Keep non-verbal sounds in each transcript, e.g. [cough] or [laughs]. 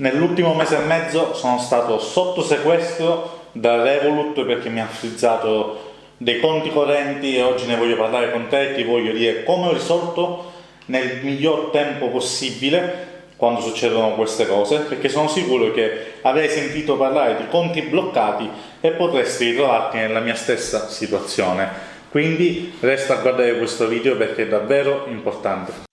Nell'ultimo mese e mezzo sono stato sotto sequestro da Revolut perché mi ha frizzato dei conti correnti e oggi ne voglio parlare con te e ti voglio dire come ho risolto nel miglior tempo possibile quando succedono queste cose perché sono sicuro che avrei sentito parlare di conti bloccati e potresti ritrovarti nella mia stessa situazione. Quindi resta a guardare questo video perché è davvero importante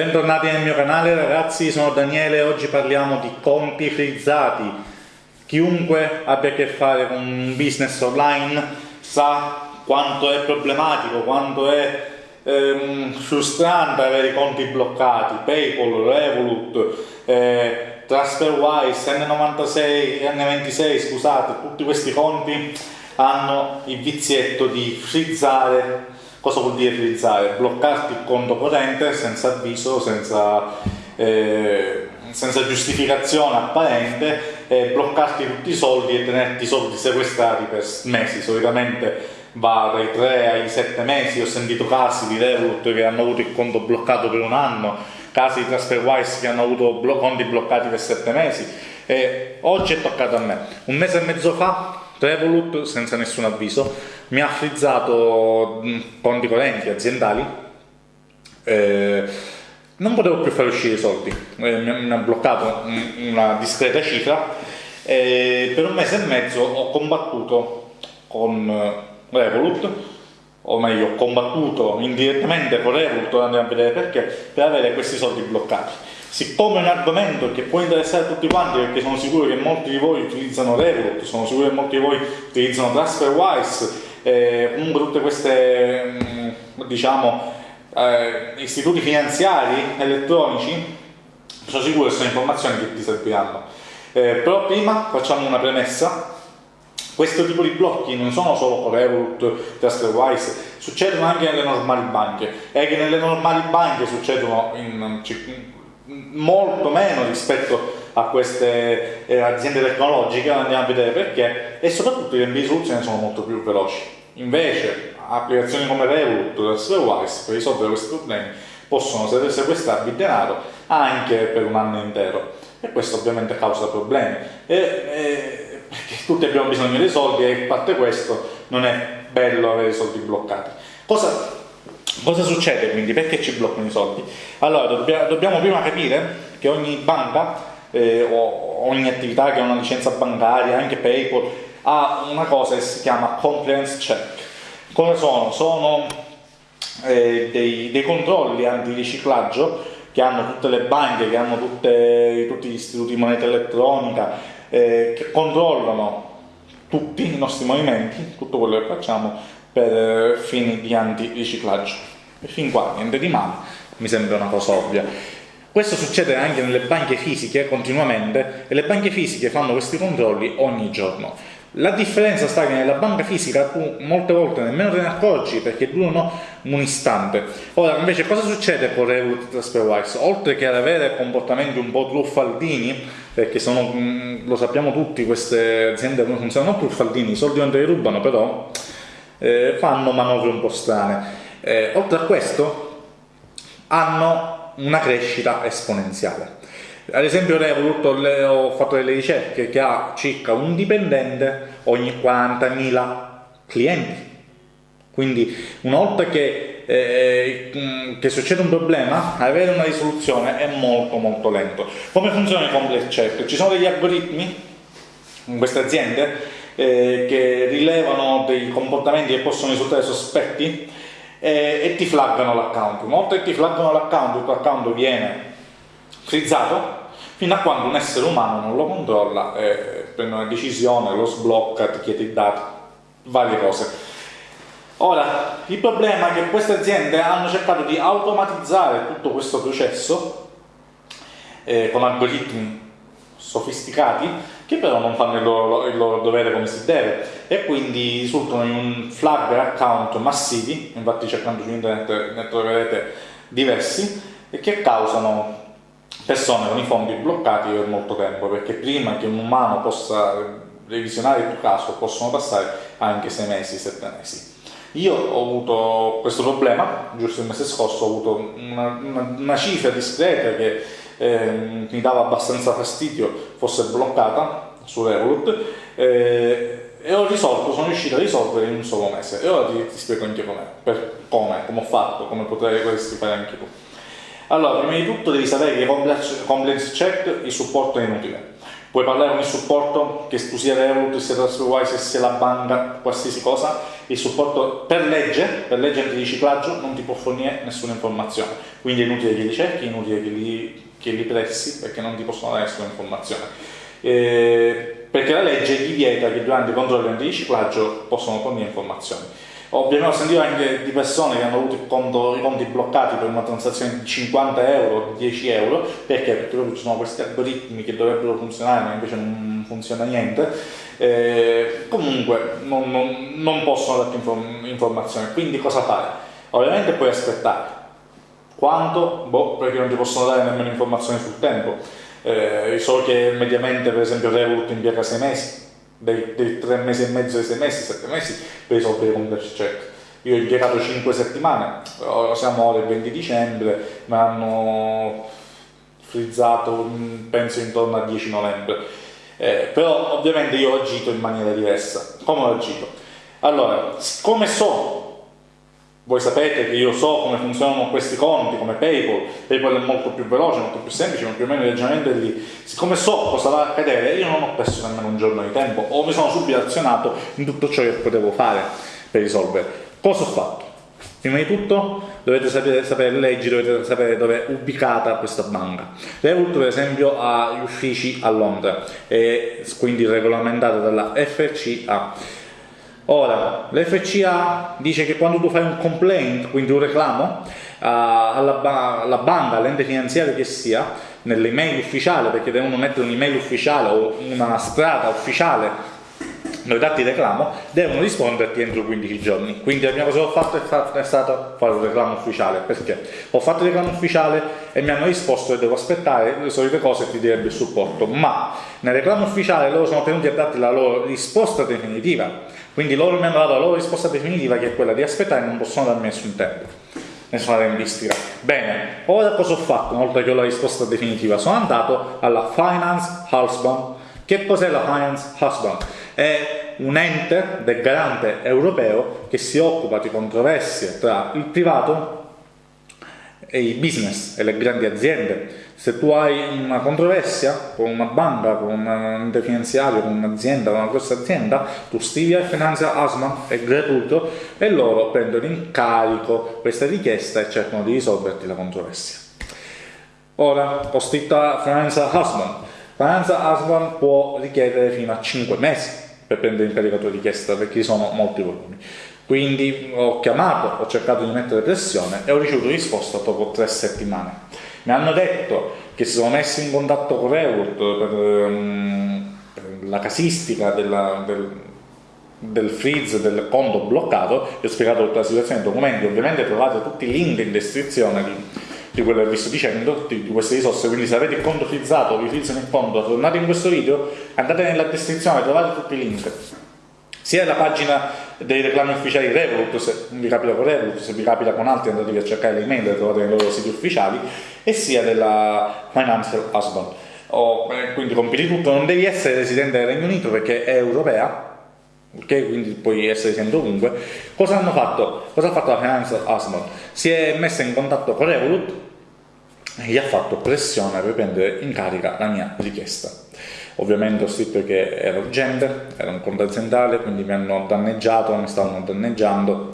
Bentornati nel mio canale ragazzi, sono Daniele e oggi parliamo di conti frizzati. Chiunque abbia a che fare con un business online sa quanto è problematico, quanto è ehm, frustrante avere i conti bloccati, Paypal, Revolut, eh, TransferWise, N96, N26, scusate, tutti questi conti hanno il vizietto di frizzare Cosa vuol dire frizzare? Bloccarti il conto corrente senza avviso, senza, eh, senza giustificazione apparente, e bloccarti tutti i soldi e tenerti i soldi sequestrati per mesi. Solitamente va dai 3 ai 7 mesi. Ho sentito casi di Revolut che hanno avuto il conto bloccato per un anno, casi di TransferWise che hanno avuto conti bloccati per 7 mesi. E oggi è toccato a me. Un mese e mezzo fa Revolut, senza nessun avviso, mi ha frizzato conti correnti aziendali, eh, non potevo più fare uscire i soldi, eh, mi ha bloccato una discreta cifra. E per un mese e mezzo ho combattuto con eh, Revolut, o meglio ho combattuto indirettamente con Revolut, andiamo a vedere perché, per avere questi soldi bloccati. Siccome è un argomento che può interessare a tutti quanti perché sono sicuro che molti di voi utilizzano Revolut, sono sicuro che molti di voi utilizzano TransferWise, eh, tutte queste mm, diciamo eh, istituti finanziari elettronici, sono sicuro che sono informazioni che ti serviranno. Eh, però prima facciamo una premessa questo tipo di blocchi non sono solo Revolut, TransferWise, succedono anche nelle normali banche e che nelle normali banche succedono in, molto meno rispetto a queste eh, aziende tecnologiche, andiamo a vedere perché, e soprattutto i tempi di soluzione sono molto più veloci. Invece applicazioni come Revolut o Serverwise per risolvere questi problemi possono sequestrarvi denaro anche per un anno intero e questo ovviamente causa problemi e, e, perché tutti abbiamo bisogno dei soldi e a parte questo non è bello avere i soldi bloccati. Cosa Cosa succede quindi? Perché ci bloccano i soldi? Allora, dobbia, dobbiamo prima capire che ogni banca eh, o ogni attività che ha una licenza bancaria, anche PayPal, ha una cosa che si chiama compliance check. Cosa sono? Sono eh, dei, dei, controlli antiriciclaggio che hanno tutte le banche, che hanno tutte, tutti gli istituti di moneta elettronica, eh, che controllano tutti i nostri movimenti, tutto quello che facciamo per fini di antiriciclaggio. E fin qua niente di male, mi sembra una cosa ovvia. Questo succede anche nelle banche fisiche continuamente e le banche fisiche fanno questi controlli ogni giorno. La differenza sta che nella banca fisica tu molte volte nemmeno te ne accorgi perché durano un istante. Ora invece cosa succede con Revolut TransferWise? Oltre che ad avere comportamenti un po' truffaldini, perché sono, mm, lo sappiamo tutti, queste aziende come funzionano truffaldini, i soldi non te li rubano però eh, fanno manovre un po' strane. Eh, oltre a questo hanno una crescita esponenziale. Ad esempio Revolut ho fatto delle ricerche che ha circa un dipendente ogni 40.000 clienti. Quindi una volta che, eh, che, succede un problema, avere una risoluzione è molto molto lento. Come funziona il complex check? Ci sono degli algoritmi in queste aziende eh, che rilevano dei comportamenti che possono risultare sospetti eh, e ti flaggano l'account. Una volta che ti flaggano l'account, il tuo account viene frizzato fino a quando un essere umano non lo controlla, eh, prende una decisione, lo sblocca, ti chiede i dati, varie cose. Ora, il problema è che queste aziende hanno cercato di automatizzare tutto questo processo eh, con algoritmi sofisticati che però non fanno il loro, il loro, dovere come si deve e quindi risultano in un flagger account massivi, infatti cercando su internet ne troverete diversi, e che causano persone con i fondi bloccati per molto tempo, perché prima che un umano possa revisionare il tuo caso possono passare anche 6 mesi, 7 mesi. Io ho avuto questo problema, giusto il mese scorso ho avuto una, una, una cifra discreta che eh, mi dava abbastanza fastidio fosse bloccata su Revolut eh, e ho risolto, sono riuscito a risolvere in un solo mese e ora ti, ti spiego anche com'è, per come, come ho fatto, come potresti fare anche tu. Allora, prima di tutto devi sapere che compliance check il supporto è inutile Puoi parlare con il supporto, che tu sia Revolut, sia TransferWise, sia la banca, qualsiasi cosa, il supporto per legge, per legge antiriciclaggio, non ti può fornire nessuna informazione. Quindi è inutile che li cerchi, è inutile che li, che li pressi, perché non ti possono dare nessuna informazione. Eh, perché la legge ti vieta che durante i controlli antiriciclaggio possono fornire informazioni. Ovviamente ho sentito anche di persone che hanno avuto conto, i conti bloccati per una transazione di 50 euro, 10 euro, perché? Perché proprio ci sono questi algoritmi che dovrebbero funzionare ma invece non funziona niente. Eh, comunque non, non, non, possono darti inform informazioni, quindi cosa fare? Ovviamente puoi aspettare. Quanto? Boh, perché non ti possono dare nemmeno informazioni sul tempo. Eh, so che mediamente per esempio Revolut impiega 6 mesi, dei, dei tre mesi e mezzo ai sei mesi, sette mesi per risolvere i complex check. Io ho impiegato 5 settimane, siamo ora il 20 dicembre, mi hanno frizzato penso intorno al 10 novembre. Eh, però ovviamente io ho agito in maniera diversa. Come ho agito? Allora, come so voi sapete che io so come funzionano questi conti, come PayPal, PayPal è molto più veloce, molto più semplice, ma più o meno il ragionamento è lì. Siccome so cosa va a accadere, io non ho perso nemmeno un giorno di tempo, o mi sono subito azionato in tutto ciò che potevo fare per risolvere. Cosa ho fatto? Prima di tutto dovete sapere, sapere le leggi, dovete sapere dove è ubicata questa banca. Revolut per esempio ha gli uffici a Londra, e quindi regolamentata dalla FCA Ora, l'FCA dice che quando tu fai un complaint, quindi un reclamo, uh, alla, ba alla, banca, all'ente finanziario che sia, nell'email ufficiale, perché devono mettere un'email ufficiale o una strada ufficiale dove dati reclamo, devono risponderti entro 15 giorni. Quindi la prima cosa che ho fatto è, stata fare un reclamo ufficiale. Perché? Ho fatto il reclamo ufficiale e mi hanno risposto che devo aspettare le solite cose che ti direbbe il supporto. Ma nel reclamo ufficiale loro sono tenuti a darti la loro risposta definitiva quindi loro mi hanno dato la loro risposta definitiva che è quella di aspettare e non possono darmi nessun tempo, nessuna tempistica. Bene, ora cosa ho fatto una volta che ho la risposta definitiva? Sono andato alla Finance Husband. Che cos'è la Finance Husband? È un ente del garante europeo che si occupa di controversie tra il privato e i business e le grandi aziende. Se tu hai una controversia con una banca, con un ente finanziario, con un'azienda, con una grossa azienda, tu stili a Finanza Asman, è gratuito, e loro prendono in carico questa richiesta e cercano di risolverti la controversia. Ora, ho scritto a Finanza Asman. Finanza Asman può richiedere fino a 5 mesi per prendere in carico la tua richiesta perché sono molti volumi. Quindi ho chiamato, ho cercato di mettere pressione e ho ricevuto risposta dopo tre settimane. Mi hanno detto che si sono messi in contatto con Revolut per, um, per la casistica della, del, del freeze del conto bloccato, vi ho spiegato tutta la situazione nei documenti, ovviamente trovate tutti i link in descrizione di, di quello che vi sto dicendo, di, di, queste risorse, quindi se avete il conto frizzato, vi frizzano il conto, tornate in questo video, andate nella descrizione, trovate tutti i link sia la pagina dei reclami ufficiali Revolut, se vi capita con Revolut, se vi capita con altri andatevi a cercare le email, le trovate nei loro siti ufficiali, e sia della Financial Husband. Oh, quindi compiti tutto, non devi essere residente del Regno Unito perché è europea, ok? Quindi puoi essere residente ovunque. Cosa hanno fatto? Cosa ha fatto la Financial Husband? Si è messa in contatto con Revolut e gli ha fatto pressione per prendere in carica la mia richiesta Ovviamente ho scritto che ero urgente, era un conto aziendale, quindi mi hanno danneggiato, mi stavano danneggiando,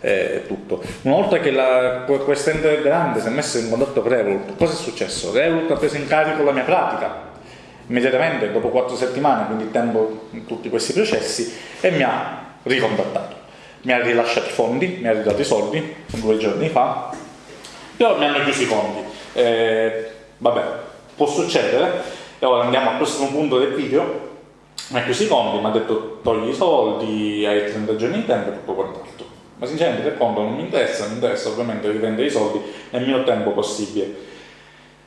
eh, tutto. Una volta che la, quest'ente grande si è messo in contatto con Revolut, cosa è successo? Revolut ha preso in carico la mia pratica, immediatamente dopo quattro settimane, quindi tempo in tutti questi processi, e mi ha ricontattato. Mi ha rilasciato i fondi, mi ha ridato i soldi due giorni fa, però mi hanno chiuso i conti. Eh, vabbè, può succedere, e ora andiamo al prossimo punto del video. Mi ha chiuso i conti, mi ha detto togli i soldi, hai 30 giorni di tempo e tutto quant'altro. Ma sinceramente il conto non mi interessa, mi interessa ovviamente riprendere i soldi nel meno tempo possibile.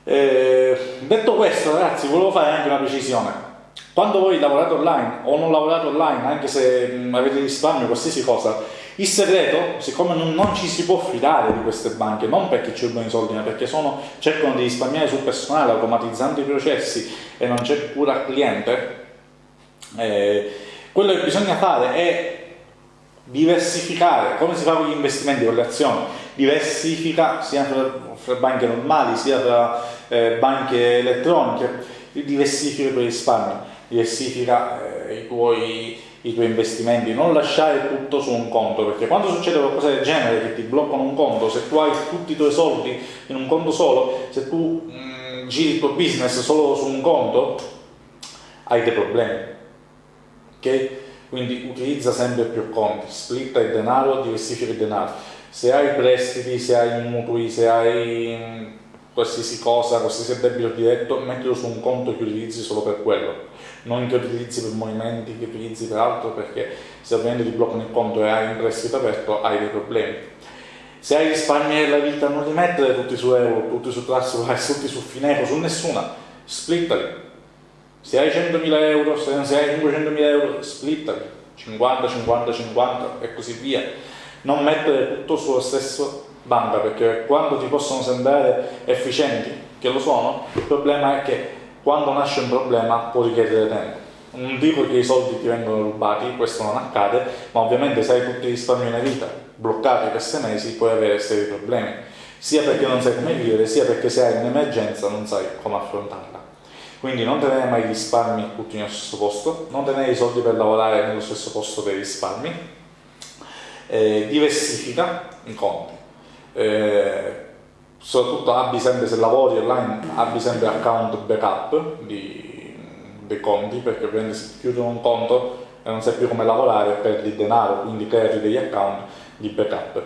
Eh, detto questo ragazzi, volevo fare anche una precisione. Quando voi lavorate online o non lavorate online, anche se avete risparmio, qualsiasi cosa, Il segreto, siccome non, non, ci si può fidare di queste banche, non perché ci rubano i soldi, ma perché sono, cercano di risparmiare sul personale automatizzando i processi e non c'è cura al cliente, eh, quello che bisogna fare è diversificare, come si fa con gli investimenti, con le azioni, diversifica sia fra, fra banche normali sia tra eh, banche elettroniche, diversifica i tuoi risparmi, diversifica eh, i tuoi i tuoi investimenti, non lasciare tutto su un conto, perché quando succede qualcosa del genere che ti bloccano un conto, se tu hai tutti i tuoi soldi in un conto solo, se tu mh, mm, giri il tuo business solo su un conto, hai dei problemi. Ok? Quindi utilizza sempre più conti, splitta il denaro, diversifica il denaro. Se hai prestiti, se hai mutui, se hai mm, qualsiasi cosa, qualsiasi debito diretto, mettilo su un conto che utilizzi solo per quello non che utilizzi per movimenti, che utilizzi per altro, perché se ovviamente ti bloccano il conto e hai un prestito aperto hai dei problemi. Se hai risparmi nella vita non li mettere tutti su Euro, tutti su Trustwise, [laughs] tutti su Fineco, su nessuna, splittali. Se hai 100.000 euro, se hai 500.000 euro, splittali, 50, 50, 50 e così via. Non mettere tutto sulla stessa banca, perché quando ti possono sembrare efficienti, che lo sono, il problema è che quando nasce un problema può richiedere tempo. Non dico che i soldi ti vengono rubati, questo non accade, ma ovviamente se hai tutti i risparmi nella vita bloccati per sei mesi puoi avere seri problemi, sia perché non sai come vivere, sia perché se hai un'emergenza non sai come affrontarla. Quindi non tenere mai i risparmi tutti nello stesso posto, non tenere i soldi per lavorare nello stesso posto dei risparmi, eh, diversifica i conti. Eh, soprattutto abbi sempre, se lavori online, abbi sempre account backup di, dei conti, perché ovviamente se chiudono un conto e non sai più come lavorare perdi denaro, quindi creati degli account di backup.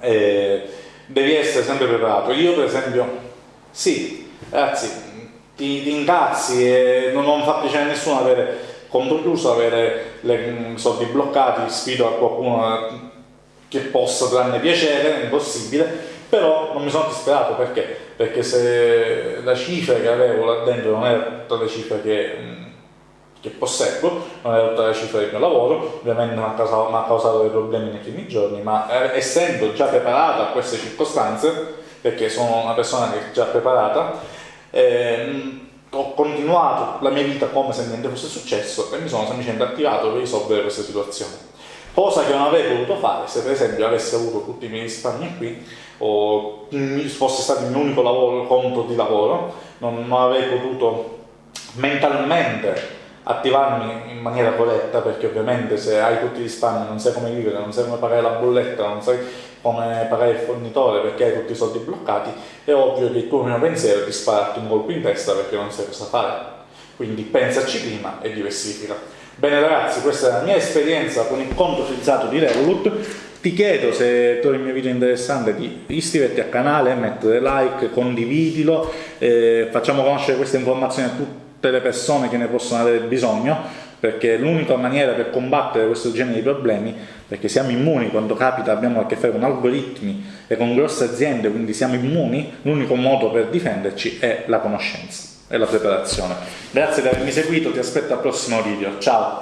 E devi essere sempre preparato. Io per esempio, sì, ragazzi, ti, ti incazzi e non, non fa piacere a nessuno avere conto chiuso, avere i soldi bloccati, sfido a qualcuno che possa tranne piacere, è impossibile, però non mi sono disperato perché? Perché se la cifra che avevo là dentro non era tutta la cifra che, che possedo, non era tutta la cifra del mio lavoro, ovviamente mi ha causato, dei problemi nei primi giorni, ma eh, essendo già preparato a queste circostanze, perché sono una persona che è già preparata, eh, ho continuato la mia vita come se niente fosse successo e mi sono semplicemente attivato per risolvere questa situazione cosa che non avrei potuto fare se per esempio avessi avuto tutti i miei risparmi qui o fosse stato il mio unico lavoro, conto di lavoro, non, non avrei potuto mentalmente attivarmi in maniera corretta perché ovviamente se hai tutti i risparmi non sai come vivere, non sai come pagare la bolletta, non sai come pagare il fornitore perché hai tutti i soldi bloccati, è ovvio che il tuo primo pensiero è di spararti un colpo in testa perché non sai cosa fare. Quindi pensaci prima e diversifica. Bene ragazzi, questa è la mia esperienza con il conto utilizzato di Revolut. Ti chiedo se trovi il mio video interessante di iscriverti al canale, mettere like, condividilo, eh, facciamo conoscere queste informazioni a tutte le persone che ne possono avere bisogno, perché è l'unica maniera per combattere questo genere di problemi, perché siamo immuni quando capita, abbiamo a che fare con algoritmi e con grosse aziende, quindi siamo immuni, l'unico modo per difenderci è la conoscenza e la preparazione. Grazie di avermi seguito, ti aspetto al prossimo video, ciao!